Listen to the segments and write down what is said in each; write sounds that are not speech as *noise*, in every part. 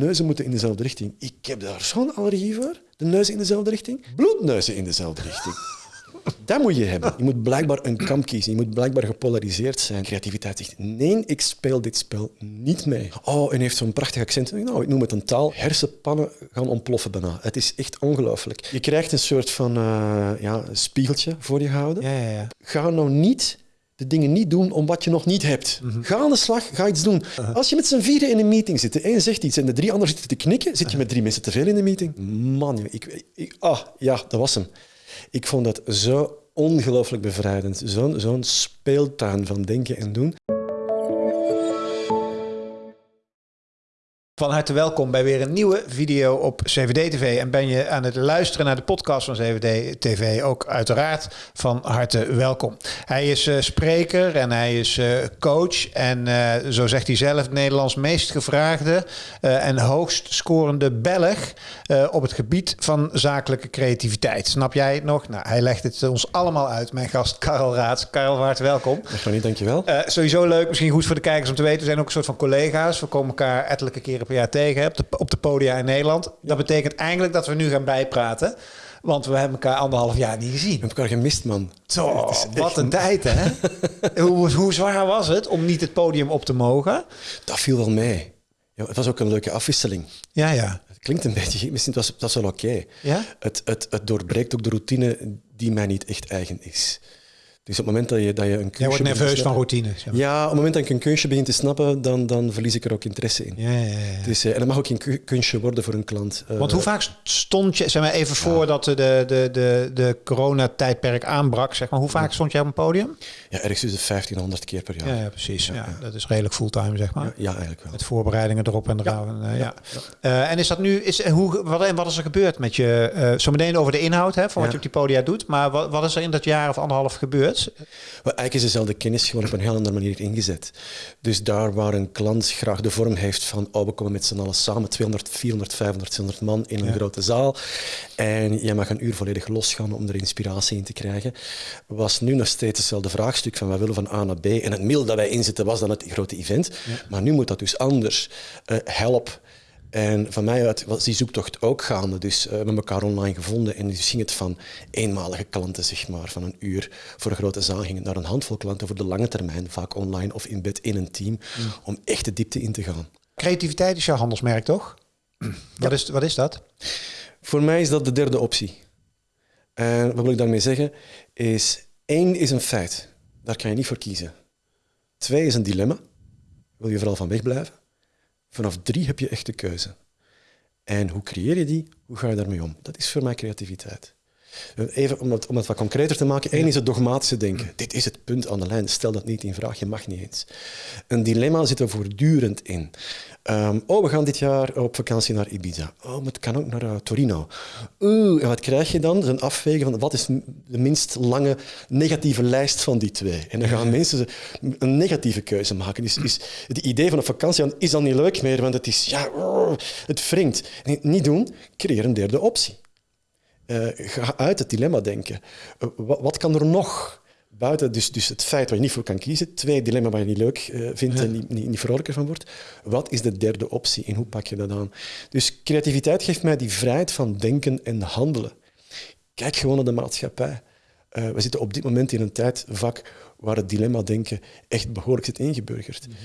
neuzen moeten in dezelfde richting. Ik heb daar zo'n allergie voor. De neuzen in dezelfde richting. Bloedneuzen in dezelfde richting. *laughs* Dat moet je hebben. Je moet blijkbaar een kamp kiezen. Je moet blijkbaar gepolariseerd zijn. Creativiteit zegt, nee, ik speel dit spel niet mee. Oh, en heeft zo'n prachtig accent. Nou, ik noem het een taal. Hersenpannen gaan ontploffen bijna. Het is echt ongelooflijk. Je krijgt een soort van uh, ja, spiegeltje voor je gehouden. Ja, ja, ja. Ga nou niet de dingen niet doen om wat je nog niet hebt. Ga aan de slag, ga iets doen. Als je met z'n vieren in een meeting zit, de een zegt iets en de drie anderen zitten te knikken, zit je met drie mensen te veel in de meeting. Man, ik, ik, ah, ja, dat was hem. Ik vond dat zo ongelooflijk bevrijdend. Zo'n zo'n speeltuin van denken en doen. Van harte welkom bij weer een nieuwe video op CVD TV. En ben je aan het luisteren naar de podcast van CVD TV, ook uiteraard van harte welkom. Hij is uh, spreker en hij is uh, coach. En uh, zo zegt hij zelf, Nederlands meest gevraagde en hoogst scorende Belg op het gebied van zakelijke creativiteit. Snap jij het nog? Nou, hij legt het ons allemaal uit. Mijn gast Karel Raats. Karel, van harte welkom. Dag niet, dankjewel. sowieso leuk, misschien goed voor de kijkers om te weten. We zijn ook een soort van collega's. We komen elkaar ettelijke keren jaar tegen de, op de podia in Nederland. Dat betekent eigenlijk dat we nu gaan bijpraten. Want we hebben elkaar anderhalf jaar niet gezien. We hebben elkaar gemist, man. Zo, wat een tijd, hè? *laughs* hoe, hoe zwaar was het om niet het podium op te mogen? Dat viel wel mee. Ja, het was ook een leuke afwisseling. Ja, ja. Het klinkt een beetje, misschien was dat wel oké. Ja? Het, het, het doorbreekt ook de routine die mij niet echt eigen is. Dus op het moment dat je, dat je een kunstje... Jij wordt nerveus van routine. Ja, op het moment dat ik een kunstje begin te snappen, dan, dan verlies ik er ook interesse in. Ja, ja, ja. Dus, uh, en dat mag ook geen kunstje worden voor een klant. Uh, Want hoe vaak stond je, zeg maar even voordat de, de, de, de coronatijdperk aanbrak, zeg maar, hoe vaak stond jij op een podium? Ja, ergens tussen 1500 keer per jaar. Ja, precies. Ja, Dat is redelijk fulltime, zeg maar. Ja, eigenlijk wel. Met voorbereidingen erop en eraan. Ja. Uh, en is dat nu, is, hoe, wat, wat is er gebeurd met je, uh, zo meteen over de inhoud hè, van wat je op die podia doet, maar wat, wat is er in dat jaar of anderhalf gebeurd? Eigenlijk is dezelfde kennis gewoon op een heel andere manier ingezet. Dus daar waar een klant graag de vorm heeft van oh, we komen met z'n allen samen, 200, 400, 500, 600 man in een grote zaal en jij mag een uur volledig losgaan om er inspiratie in te krijgen, was nu nog steeds hetzelfde vraagstuk van wij willen van A naar B en het middel dat wij inzetten was dan het grote event. Maar nu moet dat dus anders. Uh, help, en van mij uit was die zoektocht ook gaande. Dus uh, we hebben elkaar online gevonden en dus ging het van eenmalige klanten, zeg maar, van een uur voor een grote zaal, ging het naar een handvol klanten voor de lange termijn, vaak online of in bed in een team, mm. om echt de diepte in te gaan. Creativiteit is jouw handelsmerk, toch? Wat, is, wat is dat? Voor mij is dat de derde optie. En wat wil ik daarmee zeggen? Is één is een feit. Daar kan je niet voor kiezen. Twee is een dilemma. Wil je vooral van wegblijven? Vanaf drie heb je echt de keuze. En hoe creëer je die? Hoe ga je daarmee om? Dat is voor mij creativiteit. Even om het, om het wat concreter te maken. Eén is het dogmatische denken. Dit is het punt aan de lijn. Stel dat niet in vraag. Je mag niet eens. Een dilemma zit er voortdurend in. Um, oh, we gaan dit jaar op vakantie naar Ibiza. Oh, maar het kan ook naar uh, Torino. Oeh, en wat krijg je dan? Een afwegen van wat is de minst lange negatieve lijst van die twee. En dan gaan mensen een negatieve keuze maken. Is het idee van een vakantie is dan niet leuk meer, want het is, ja, het wringt. Niet doen, creëer een derde optie. Uh, ga uit het dilemma denken. Uh, wat, wat, kan er nog? Buiten dus, dus het feit waar je niet voor kan kiezen. Twee, dilemma waar je niet leuk uh, vindt en niet, niet, niet vrolijker van wordt. Wat is de derde optie en hoe pak je dat aan? Dus creativiteit geeft mij die vrijheid van denken en handelen. Kijk gewoon naar de maatschappij. we zitten op dit moment in een tijd vaak waar het dilemma-denken echt behoorlijk zit ingeburgerd. Mm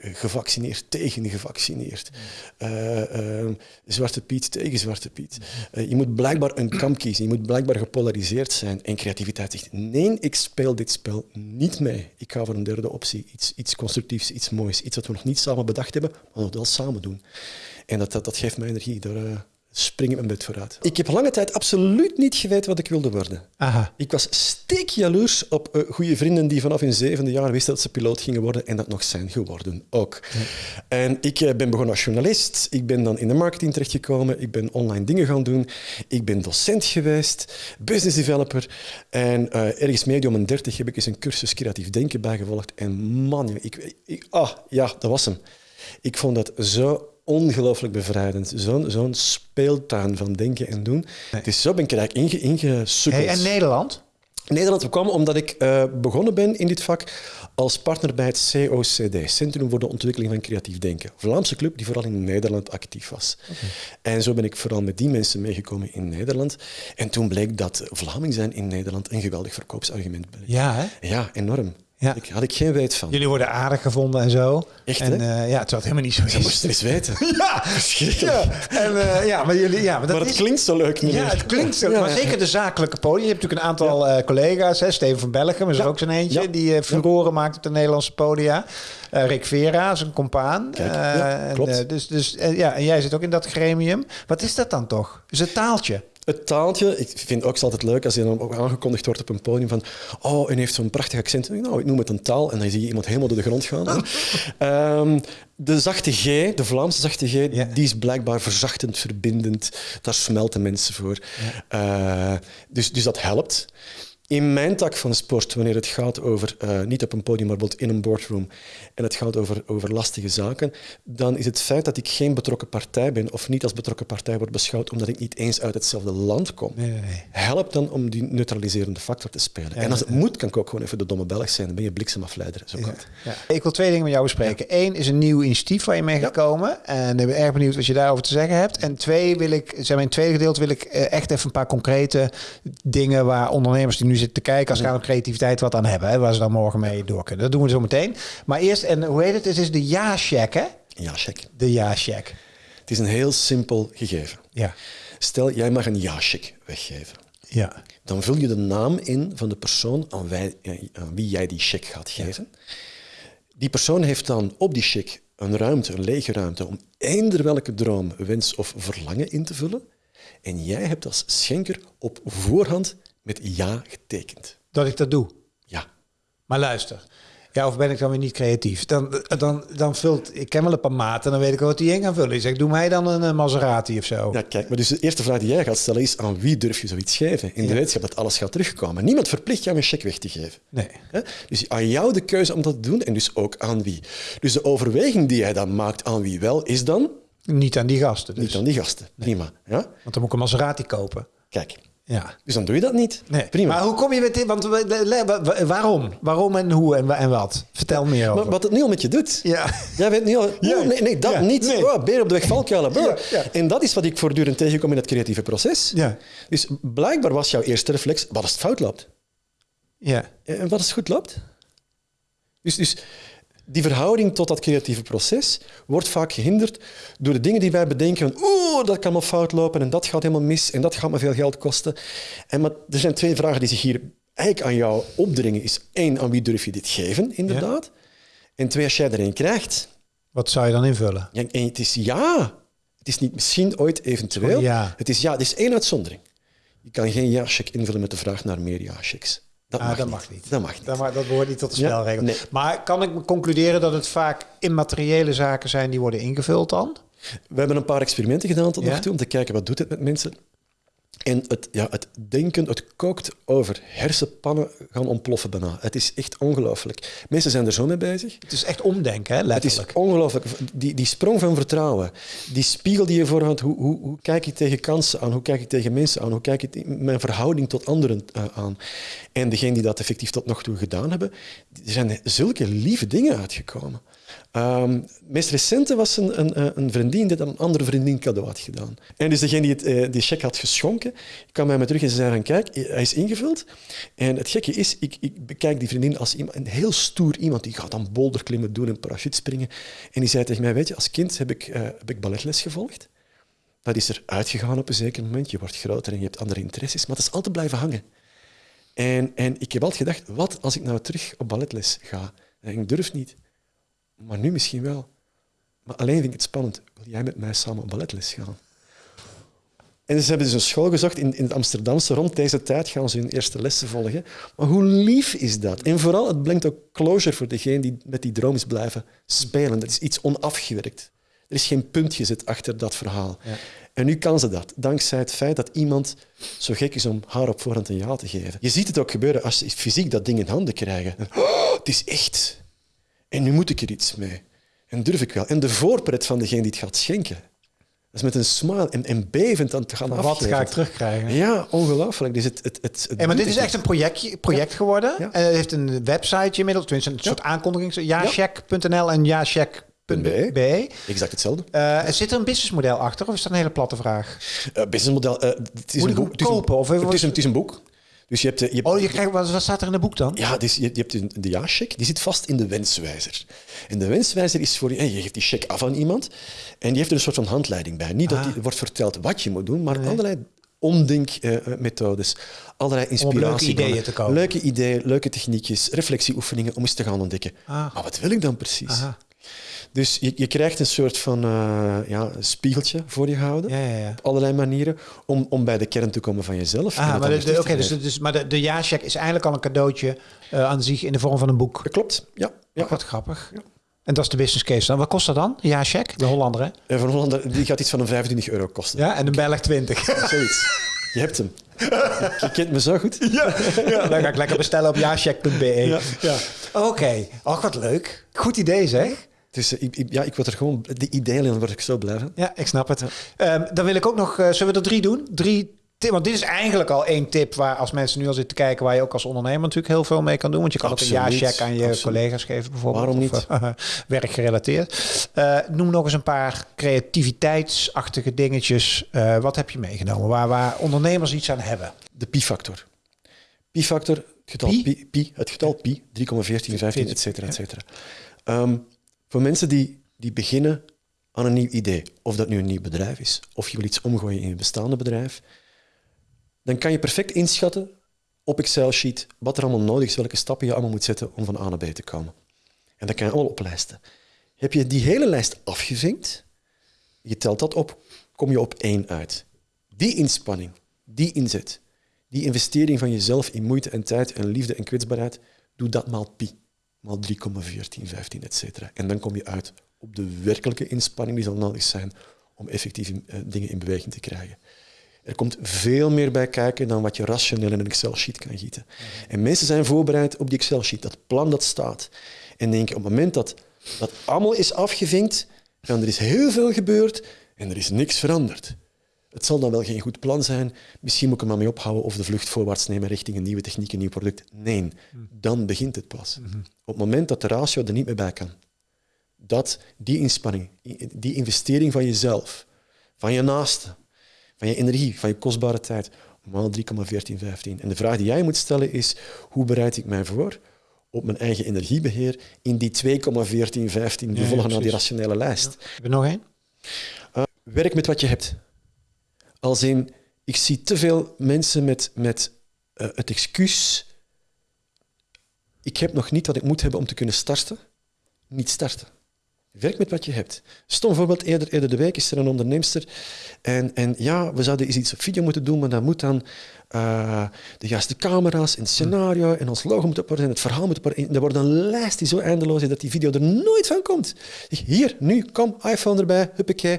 gevaccineerd tegen gevaccineerd. Uh, Zwarte Piet tegen Zwarte Piet. je moet blijkbaar een kamp kiezen. Je moet blijkbaar gepolariseerd zijn. En creativiteit zegt, nee, ik speel dit spel niet mee. Ik ga voor een derde optie. Iets, iets constructiefs, iets moois. Iets wat we nog niet samen bedacht hebben, maar we wel samen doen. En dat, dat, dat geeft mij energie. Daar, spring ik mijn bed vooruit. Ik heb lange tijd absoluut niet geweten wat ik wilde worden. Aha. Ik was steekjaloers op uh, goede vrienden die vanaf hun zevende jaar wisten dat ze piloot gingen worden en dat nog zijn geworden ook. En ik uh, ben begonnen als journalist. Ik ben dan in de marketing terechtgekomen. Ik ben online dingen gaan doen. Ik ben docent geweest, business developer. En uh, ergens om mijn dertig heb ik eens een cursus creatief denken bijgevolgd. En man, ik, ik, ah, ja, dat was hem. Ik vond dat zo ongelooflijk bevrijdend. Zo'n zo'n speeltuin van denken en doen. Dus zo ben ik er eigenlijk inge, ingesukkeld. Hey, en Nederland? Nederland kwam omdat ik uh, begonnen ben in dit vak als partner bij het COCD, Centrum voor de Ontwikkeling van Creatief Denken. Vlaamse club die vooral in Nederland actief was. En zo ben ik vooral met die mensen meegekomen in Nederland. En toen bleek dat Vlaming zijn in Nederland een geweldig verkoopsargument bleek. Ja, hè? Ja, enorm. Ja. Ik, had ik geen weet van. Jullie worden aardig gevonden en zo. Echt, en hè? eh, ja, het was helemaal niet zo Dat moest je eens weten. *laughs* Ja, Verschrikkelijk. ja. En, eh, ja, maar jullie, ja, maar dat Maar het is, klinkt zo leuk, meneer. Ja, het klinkt zo. Ja, maar zeker de zakelijke podium. Je hebt natuurlijk een aantal eh, collega's. Hè? Steven van Bellegem is er ook zo'n eentje. Ja. Die furoren maakt op de Nederlandse podia. Eh, Rick Vera is een compaan. Kijk, Eh, ja, en, klopt. eh, dus, dus, ja, en jij zit ook in dat gremium. Wat is dat dan toch? Is het taaltje? Het taaltje, ik vind ook altijd leuk als je dan ook aangekondigd wordt op een podium van oh, en heeft zo'n prachtig accent. Nou, ik noem het een taal en dan zie je iemand helemaal door de grond gaan. *laughs* Ehm, de zachte G, de Vlaamse zachte G, Ja. die is blijkbaar verzachtend, verbindend. Daar smelten mensen voor. Eh, dus, dus dat helpt. In mijn tak van sport, wanneer het gaat over, eh, niet op een podium, maar bijvoorbeeld in een boardroom, en het gaat over, over lastige zaken, dan is het feit dat ik geen betrokken partij ben, of niet als betrokken partij word beschouwd, omdat ik niet eens uit hetzelfde land kom, Nee, nee, nee. helpt dan om die neutraliserende factor te spelen. en als het moet, kan ik ook gewoon even de domme Belg zijn, dan ben je bliksemafleider. Zo kan. Ja. Ik wil twee dingen met jou bespreken. Eén is een nieuw initiatief waar je mee gekomen. En ik ben erg benieuwd wat je daarover te zeggen hebt. En twee wil ik, in het tweede gedeelte wil ik eh, echt even een paar concrete dingen waar ondernemers die nu zitten te kijken als om creativiteit wat aan hebben. Hè, waar ze dan morgen mee door kunnen. Dat doen we zo meteen. Maar eerst, en hoe heet het? Het is de ja-check, hè? Ja, check. De ja-check. Het is een heel simpel gegeven. Ja. Stel, jij mag een ja-check weggeven. Ja. Dan vul je de naam in van de persoon aan, wij- aan wie jij die check gaat geven. Die persoon heeft dan op die check een ruimte, een lege ruimte, om eender welke droom, wens of verlangen in te vullen. En jij hebt als schenker op voorhand met ja getekend. Dat ik dat doe. Ja. Maar luister. Ja, of ben ik dan weer niet creatief? Dan, dan, dan vult... Ik ken wel een paar maten, dan weet ik wat die in gaan vullen. Ik zeg, doe mij dan een Maserati of zo. Ja, kijk, maar dus de eerste vraag die jij gaat stellen is aan wie durf je zoiets geven? In de wetenschap dat alles gaat terugkomen. Niemand verplicht jou een cheque weg te geven. Nee. Dus aan jou de keuze om dat te doen en dus ook aan wie. Dus de overweging die jij dan maakt aan wie wel, is dan Niet aan die gasten dus. niet aan die gasten. Prima. Ja? Want dan moet ik een Maserati kopen. Kijk, Ja. dus dan doe je dat niet. Nee. Prima. Maar hoe kom je met dit? Want waarom? Waarom en hoe en, wa- en wat? Vertel meer over. Maar wat het nu al met je doet. Ja. Jij weet niet al, Ja. oh, nee, nee, dat Ja. niet. Nee. Oh, beer op de weg, valkuilen. ja. En dat is wat ik voortdurend tegenkom in het creatieve proces. Ja. Dus blijkbaar was jouw eerste reflex, wat als het fout loopt? Ja. En wat als het goed loopt? Dus, dus die verhouding tot dat creatieve proces wordt vaak gehinderd door de dingen die wij bedenken. van, Oeh, dat kan maar fout lopen en dat gaat helemaal mis en dat gaat me veel geld kosten. En maar er zijn twee vragen die zich hier eigenlijk aan jou opdringen. Is één, aan wie durf je dit geven, inderdaad? En twee, als jij er een krijgt, Wat zou je dan invullen? ja, en het is ja. Het is niet misschien, ooit, eventueel. Ja. Het is ja. Het is één uitzondering. Je kan geen ja-check invullen met de vraag naar meer ja-checks. Dat, Ah, mag, dat niet. mag niet. Dat mag niet. Dat, ma- dat behoort niet tot de Ja, nee. Maar kan ik concluderen dat het vaak immateriële zaken zijn die worden ingevuld dan? We hebben een paar experimenten gedaan tot Ja? nog toe om te kijken wat doet het met mensen. En het, ja, het denken, het kookt over. Hersenpannen gaan ontploffen bijna. Het is echt ongelooflijk. Mensen zijn er zo mee bezig. Het is echt omdenken, hè, Het is letterlijk. ongelooflijk. Die, die sprong van vertrouwen, die spiegel die je voorhoudt, hoe, hoe, hoe kijk ik tegen kansen aan, hoe kijk ik tegen mensen aan, hoe kijk ik mijn verhouding tot anderen eh, aan. En degenen die dat effectief tot nog toe gedaan hebben, er zijn zulke lieve dingen uitgekomen. Het meest recente was een, een, een vriendin die een andere vriendin cadeau had gedaan. En dus degene die het, eh, die check had geschonken, kwam bij me terug en ze zei van kijk, hij is ingevuld. En het gekke is, ik, ik bekijk die vriendin als iemand, een heel stoer iemand, die gaat dan boulderklimmen doen en parachutespringen. En die zei tegen mij, weet je, als kind heb ik, eh, heb ik balletles gevolgd. Dat is er uitgegaan op een zeker moment. Je wordt groter en je hebt andere interesses, maar dat is altijd blijven hangen. En, en ik heb altijd gedacht, wat als ik nou terug op balletles ga? En ik durf niet. Maar nu misschien wel. Maar alleen vind ik het spannend. Wil jij met mij samen op balletles gaan? En ze hebben dus een school gezocht in, in het Amsterdamse. Rond deze tijd gaan ze hun eerste lessen volgen. Maar hoe lief is dat? En vooral, het brengt ook closure voor degene die met die droom is blijven spelen. Dat is iets onafgewerkt. Er is geen punt gezet achter dat verhaal. Ja. En nu kan ze dat, dankzij het feit dat iemand zo gek is om haar op voorhand een ja te geven. Je ziet het ook gebeuren als ze fysiek dat ding in handen krijgen. Oh, het is echt. En nu moet ik er iets mee. En durf ik wel. En de voorpret van degene die het gaat schenken. Dat is met een smile en, en bevend aan het gaan Wat afgeven. ga ik terugkrijgen? Ja, ongelooflijk. Dus het, het, het, het Hey, maar dit is echt een projectje, project geworden. Ja. En het heeft een website inmiddels, tenminste een soort aankondiging. Jacheck.nl en jacheck.be. Exact hetzelfde. Eh zit er een businessmodel achter of is dat een hele platte vraag? Uh, businessmodel. eh, het is Moet een boek. hem het is een- kopen, of het, is wat- een, het is een boek. Dus je hebt, eh, je hebt Oh, je krijgt, wat, staat er in het boek dan? Ja, dus je, je hebt een- de ja-check, die zit vast in de wenswijzer. En de wenswijzer is voor je, en je geeft die check af aan iemand en die heeft er een soort van handleiding bij. Niet dat Ah. die wordt verteld wat je moet doen, maar allerlei omdenkmethodes, allerlei inspiratie. ideeën te komen. Leuke ideeën, leuke techniekjes, reflectieoefeningen om eens te gaan ontdekken. Ah. Maar wat wil ik dan precies? Aha. Dus je, je krijgt een soort van eh, ja, een spiegeltje voor je houden. Ja, ja, ja. Op allerlei manieren om, om bij de kern te komen van jezelf. Ah, het maar dan de, de- te dus, dus, maar de, is eigenlijk al een cadeautje eh, aan zich in de vorm van een boek. Dat klopt, ja. ja. Ja. Wat grappig. En dat is de business case dan. Wat kost dat dan? Ja, check. De Hollander, hè? En van Hollander, die gaat iets van een 25 euro kosten. Ja, en de Belg 20. *laughs* Zoiets. Je hebt hem. Je, kent me zo goed. *laughs* ja, ja, dan ga ik lekker bestellen op jacheck.be. Ja. Ja. Oké. Och, wat leuk. Goed idee, zeg. Dus ik, ik- ja, ik word er gewoon... De ideeën dan word ik zo blij van. Ja, ik snap het. Ehm, dan wil ik ook nog... eh, zullen we er drie doen? Drie want dit is eigenlijk al één tip waar als mensen nu al zitten te kijken... waar je ook als ondernemer natuurlijk heel veel mee kan doen. Want je kan ook Absoluut, een ja-check aan je absoluut. collega's geven bijvoorbeeld. Waarom Of, niet? eh, *laughs* werkgerelateerd. Eh, noem nog eens een paar creativiteitsachtige dingetjes. Wat heb je meegenomen? Waar, waar ondernemers iets aan hebben. De pi-factor. Pi-factor, het getal Pi? pi, pi, het getal pi, 3,14, 15, et cetera, et cetera. Ehm, voor mensen die, die beginnen aan een nieuw idee, of dat nu een nieuw bedrijf is, of je wil iets omgooien in je bestaande bedrijf, dan kan je perfect inschatten op Excel-sheet wat er allemaal nodig is, welke stappen je allemaal moet zetten om van A naar B te komen. En dat kan je allemaal oplijsten. Heb je die hele lijst afgevinkt, je telt dat op, kom je op één uit. Die inspanning, die inzet, die investering van jezelf in moeite en tijd en liefde en kwetsbaarheid, doe dat maal pi. Maal 3,14, 15, et cetera. En dan kom je uit op de werkelijke inspanning die zal nodig zijn om effectief in- eh, dingen in beweging te krijgen. Er komt veel meer bij kijken dan wat je rationeel in een Excel-sheet kan gieten. En mensen zijn voorbereid op die Excel-sheet, dat plan dat staat. En denken op het moment dat dat allemaal is afgevinkt, dan er is heel veel gebeurd en er is niks veranderd. Het zal dan wel geen goed plan zijn. Misschien moet ik er maar mee ophouden of de vlucht voorwaarts nemen richting een nieuwe techniek, een nieuw product. Nee, dan begint het pas. Op het moment dat de ratio er niet meer bij kan, dat die inspanning, die investering van jezelf, van je naaste, van je energie, van je kostbare tijd, maal 3,1415. En de vraag die jij moet stellen is, hoe bereid ik mij voor op mijn eigen energiebeheer in die 2,1415 die volgen naar die rationele lijst? Heb je nog één? Werk met wat je hebt. Als in, ik zie te veel mensen met, met eh, het excuus, ik heb nog niet wat ik moet hebben om te kunnen starten, niet starten. Werk met wat je hebt. Stom voorbeeld, eerder, eerder de week is er een onderneemster en, en ja, we zouden eens iets op video moeten doen, maar dat moet dan eh, de juiste camera's en het scenario en ons logo moet op en het verhaal moet op Er wordt een lijst die zo eindeloos is dat die video er nooit van komt. Hier, nu, kom, iPhone erbij, huppakee,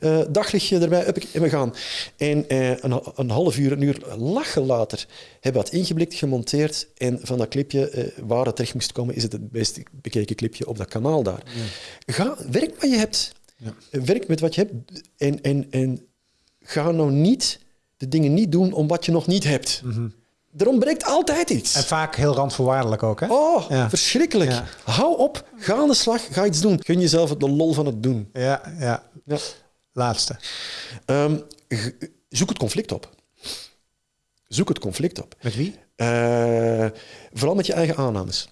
eh, daglichtje erbij, huppakee, en we gaan. En eh, een, een half uur, een uur lachen later hebben we dat ingeblikt, gemonteerd en van dat clipje, waar het terecht moest komen, is het het best bekeken clipje op dat kanaal daar. Ga, werk wat je hebt. Werk met wat je hebt en, en, en ga nou niet de dingen niet doen om wat je nog niet hebt. Er ontbreekt altijd iets. En vaak heel randvoorwaardelijk ook, hè? Oh, Ja. verschrikkelijk. Ja. Hou op, ga aan de slag, ga iets doen. Gun jezelf de lol van het doen. Ja, ja. Ja. Laatste. Ehm, zoek het conflict op. Zoek het conflict op. Met wie? Eh, vooral met je eigen aannames.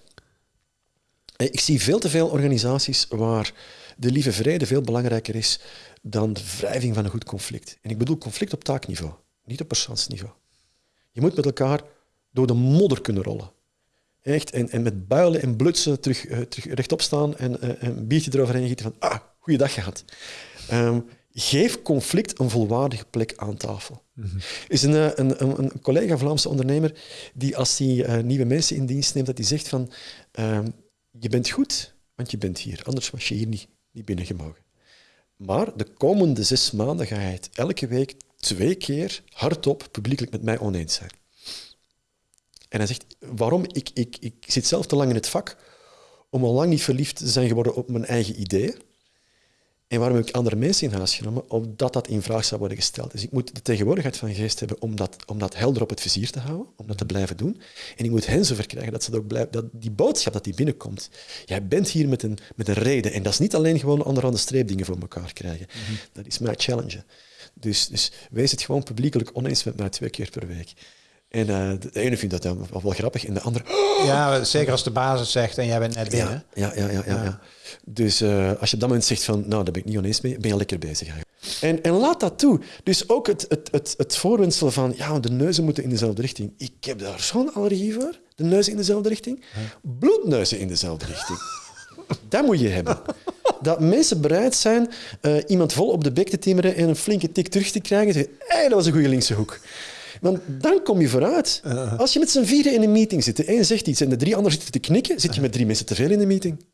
Eh, Ik zie veel te veel organisaties waar de lieve vrede veel belangrijker is dan de wrijving van een goed conflict. En ik bedoel conflict op taakniveau, niet op persoonsniveau. Je moet met elkaar door de modder kunnen rollen. Echt, en, en met builen en blutsen terug, eh, terug rechtop staan en eh, een biertje eroverheen gieten van ah, goeiedag gehad. Ehm, geef conflict een volwaardige plek aan tafel. is een, eh, een, een, een collega Vlaamse ondernemer die als hij nieuwe mensen in dienst neemt, dat hij zegt van ehm, je bent goed, want je bent hier. Anders was je hier niet, niet binnengemogen. Maar de komende zes maanden ga je het elke week twee keer hardop publiekelijk met mij oneens zijn. En hij zegt, waarom? Ik, ik, ik zit zelf te lang in het vak om al lang niet verliefd te zijn geworden op mijn eigen ideeën. En waarom heb ik andere mensen in huis genomen? Omdat dat in vraag zou worden gesteld. Dus ik moet de tegenwoordigheid van geest hebben om dat, om dat helder op het vizier te houden, om dat te blijven doen. En ik moet hen zover krijgen dat, ze dat ook blijven, dat die boodschap dat die binnenkomt. Jij bent hier met een, met een reden. En dat is niet alleen gewoon onderaan de streep dingen voor elkaar krijgen. Dat is mijn challenge. Dus, dus wees het gewoon publiekelijk oneens met mij twee keer per week. En uh, de ene vindt dat dan wel, wel grappig en de andere... Ja, zeker als de basis zegt en jij bent net binnen. Ja, ja, ja. ja, ja, ja. Dus uh, als je op dat moment zegt van, nou, daar ben ik niet oneens mee, ben je lekker bezig eigenlijk. En, en laat dat toe. Dus ook het, het, het, het voorwensel van, ja, de neuzen moeten in dezelfde richting. Ik heb daar zo'n allergie voor. De neuzen in dezelfde richting. Bloedneuzen in dezelfde richting. dat moet je hebben. Dat mensen bereid zijn uh, iemand vol op de bek te timmeren en een flinke tik terug te krijgen. Zeggen, hey, dat was een goede linkse hoek. Want dan kom je vooruit. Uh-huh. Als je met z'n vieren in een meeting zit, de een zegt iets en de drie anderen zitten te knikken, zit je met drie mensen te veel in de meeting.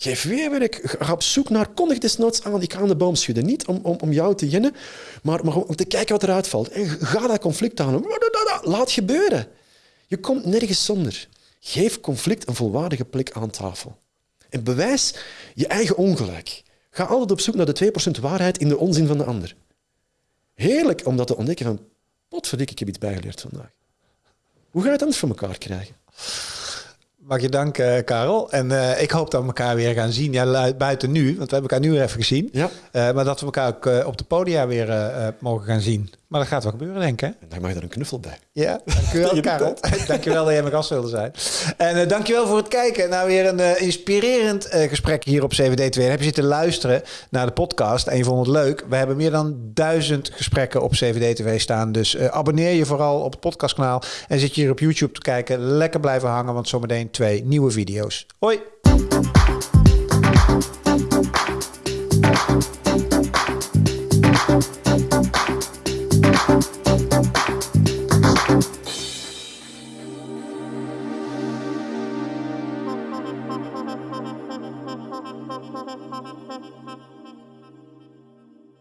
Geef weerwerk. Ga op zoek naar, kondig desnoods aan, ik ga aan de boom schudden. Niet om, om, om jou te jennen, maar, maar om te kijken wat eruit valt. En ga dat conflict aan. Laat gebeuren. Je komt nergens zonder. Geef conflict een volwaardige plek aan tafel. En bewijs je eigen ongelijk. Ga altijd op zoek naar de 2% waarheid in de onzin van de ander. Heerlijk om dat te ontdekken van, potverdik, ik heb iets bijgeleerd vandaag. Hoe ga je het anders voor elkaar krijgen? Mag je danken, Karel. En uh, ik hoop dat we elkaar weer gaan zien. Ja, buiten nu, want we hebben elkaar nu weer even gezien. Ja. Uh, maar dat we elkaar ook op de podia weer mogen gaan zien. Maar dat gaat wel gebeuren, denk ik. Hè? En dan mag je er een knuffel bij. Ja, dankjewel, *laughs* Karel. *laughs* dankjewel dat jij mijn gast wilde zijn. En dankjewel voor het kijken. Nou, weer een inspirerend gesprek hier op CVD2. Heb je zitten luisteren naar de podcast en je vond het leuk? We hebben meer dan duizend gesprekken op CVD-TV staan. Dus abonneer je vooral op het podcastkanaal. En zit je hier op YouTube te kijken. Lekker blijven hangen, want zometeen twee nieuwe video's. Hoi!